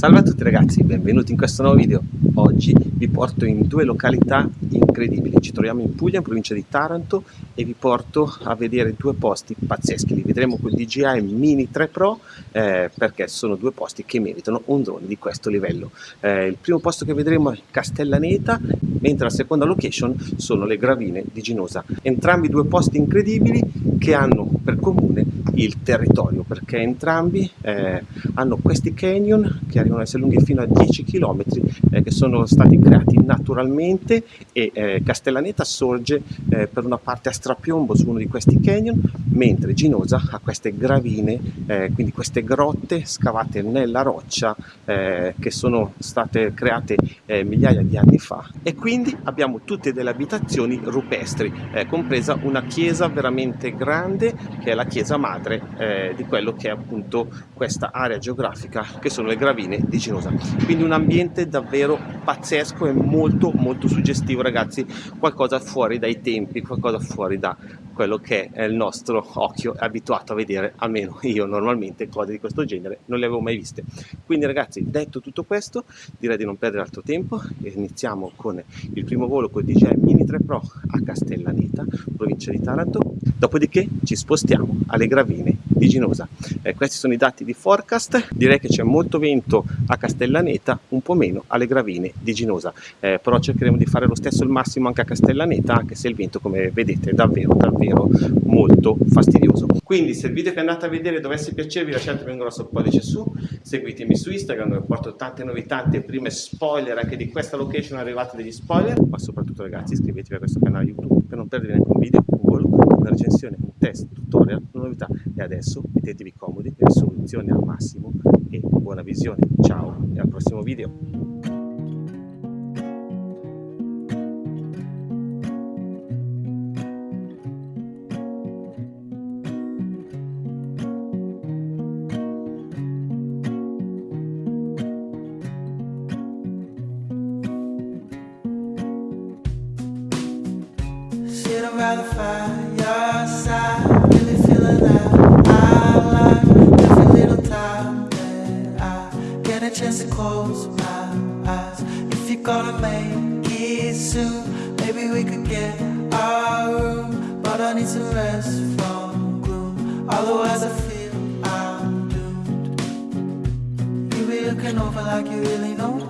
Salve a tutti ragazzi, benvenuti in questo nuovo video. Oggi vi porto in due località incredibili. Ci troviamo in Puglia, in provincia di Taranto e vi porto a vedere due posti pazzeschi. Li vedremo col DJI Mini 3 Pro eh, perché sono due posti che meritano un drone di questo livello. Eh, il primo posto che vedremo è Castellaneta, mentre la seconda location sono le Gravine di Ginosa. Entrambi due posti incredibili che hanno per comune il territorio perché entrambi eh, hanno questi canyon che arrivano a essere lunghi fino a 10 km eh, che sono stati creati naturalmente e eh, Castellaneta sorge eh, per una parte a strapiombo su uno di questi canyon mentre Ginosa ha queste gravine eh, quindi queste grotte scavate nella roccia eh, che sono state create migliaia di anni fa. E quindi abbiamo tutte delle abitazioni rupestri compresa una chiesa veramente grande che è la chiesa madre eh, di quello che è appunto questa area geografica che sono le gravine di Ginosa. Quindi un ambiente davvero pazzesco e molto molto suggestivo ragazzi. Qualcosa fuori dai tempi qualcosa fuori da quello che è il nostro occhio abituato a vedere almeno io normalmente cose di questo genere non le avevo mai viste. Quindi ragazzi detto tutto questo direi di non perdere altro tempo. Iniziamo con il primo volo con il DJI Mini 3 Pro a Castellaneta provincia di Taranto dopodiché ci spostiamo alle gravine di Ginosa. Eh, questi sono i dati di forecast, direi che c'è molto vento a Castellaneta, un po' meno alle gravine di Ginosa, eh, però cercheremo di fare lo stesso il massimo anche a Castellaneta, anche se il vento come vedete è davvero davvero molto fastidioso. Quindi se il video che andate a vedere dovesse piacervi lasciatemi un grosso pollice su, seguitemi su Instagram dove porto tante novità, tante prime spoiler anche di questa location arrivate degli spoiler, ma soprattutto ragazzi iscrivetevi a questo canale YouTube per non perdere neanche un video, una recensione, un test, tutorial, una novità e adesso mettetevi comodi, risoluzione al massimo e buona visione, ciao e al prossimo video! Maybe we could get our room, but I need some rest from gloom. Otherwise, I feel I'm doomed. You be looking over like you really know